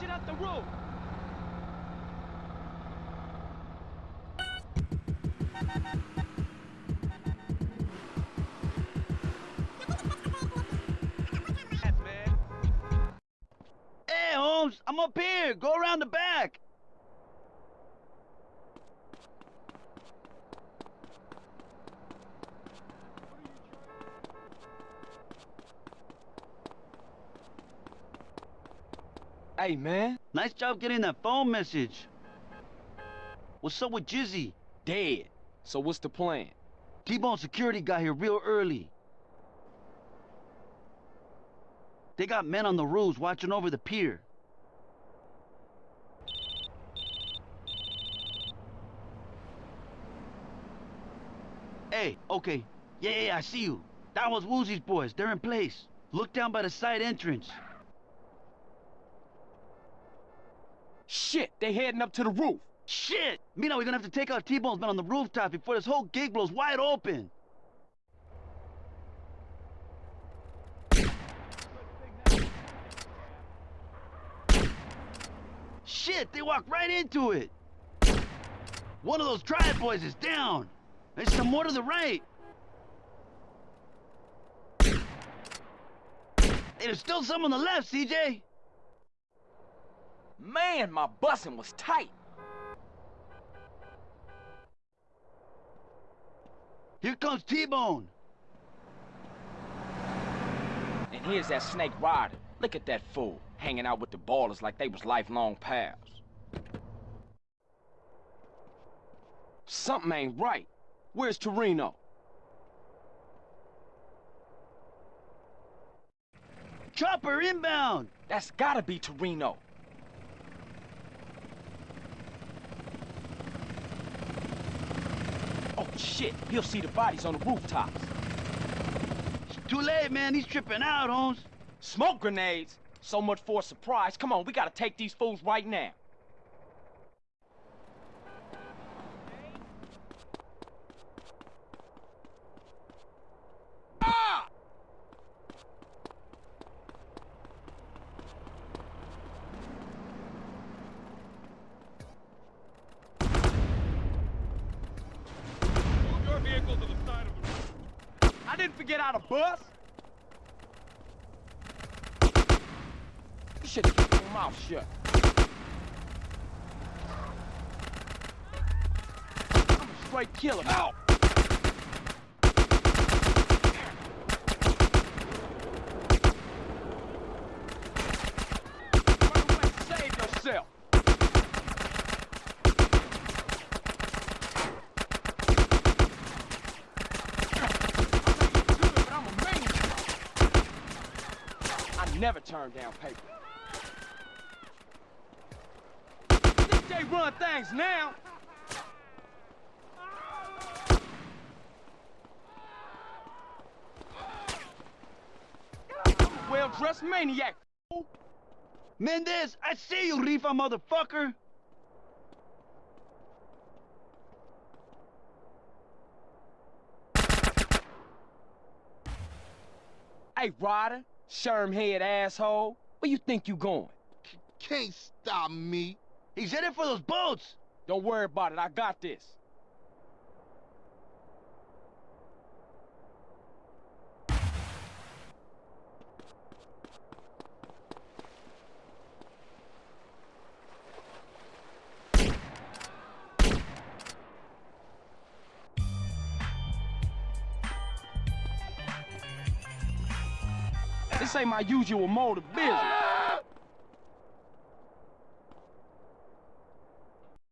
shit out the roof! Hey, Holmes, I'm up here. Go around the back. Hey, man. Nice job getting that phone message. What's up with Jizzy? Dead. So what's the plan? T-Bone security got here real early. They got men on the roofs watching over the pier. Hey, okay. Yeah, yeah, yeah, I see you. That was Woozie's boys. They're in place. Look down by the side entrance. Shit, they heading up to the roof. Shit! Mina, we're gonna have to take out T-Bone's men on the rooftop before this whole gig blows wide open. Shit, they walked right into it. One of those triad boys is down. There's some more to the right. There's still some on the left, CJ. Man, my busing was tight. Here comes T-Bone. And here's that snake Ryder. Look at that fool, hanging out with the ballers like they was lifelong pals. Something ain't right. Where's Toreno? Chopper inbound. That's gotta be Toreno. Shit, he'll see the bodies on the rooftops. It's too late, man. He's tripping out, Holmes. Smoke grenades? So much for a surprise. Come on, we gotta take these fools right now. Ah! Move your vehicle to the side of the road. I didn't forget how to bus. You should kept your mouth shut. I'm a straight killer. Out. Run away, save yourself. But I'm a maniac. I never turn down paper. They run things now? Well-dressed maniac. Mendez, I see you, Rifa motherfucker. Hey, Ryder, sherm-head asshole. Where you think you going? Can't stop me. He's headed for those boats. Don't worry about it. I got this. This ain't my usual mode of business.